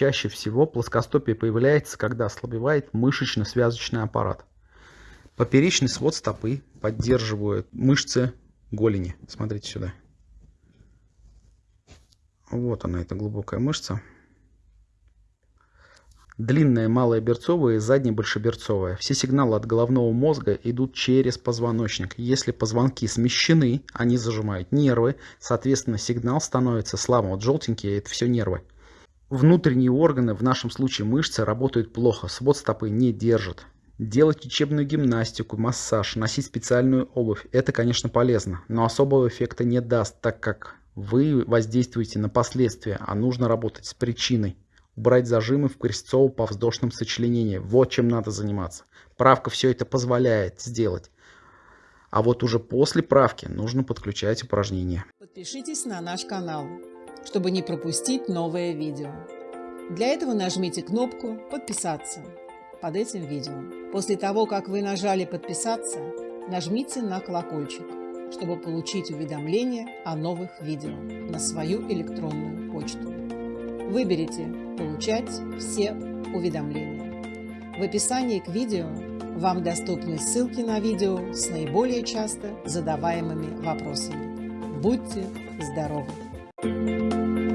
чаще всего плоскостопие появляется, когда ослабевает мышечно-связочный аппарат. Поперечный свод стопы поддерживает мышцы голени. Смотрите сюда. Вот она, эта глубокая мышца. Длинная малая берцовая и задняя большеберцовая. Все сигналы от головного мозга идут через позвоночник. Если позвонки смещены, они зажимают нервы, соответственно сигнал становится слабым. Вот желтенькие это все нервы. Внутренние органы, в нашем случае мышцы, работают плохо, свод стопы не держит. Делать учебную гимнастику, массаж, носить специальную обувь – это, конечно, полезно, но особого эффекта не даст, так как вы воздействуете на последствия, а нужно работать с причиной убрать зажимы в крестцово-повздошном сочленении. Вот чем надо заниматься. Правка все это позволяет сделать. А вот уже после правки нужно подключать упражнения. Подпишитесь на наш канал, чтобы не пропустить новое видео. Для этого нажмите кнопку «Подписаться» под этим видео. После того, как вы нажали «Подписаться», нажмите на колокольчик, чтобы получить уведомления о новых видео на свою электронную почту. Выберите «Получать все уведомления». В описании к видео вам доступны ссылки на видео с наиболее часто задаваемыми вопросами. Будьте здоровы! Thank you.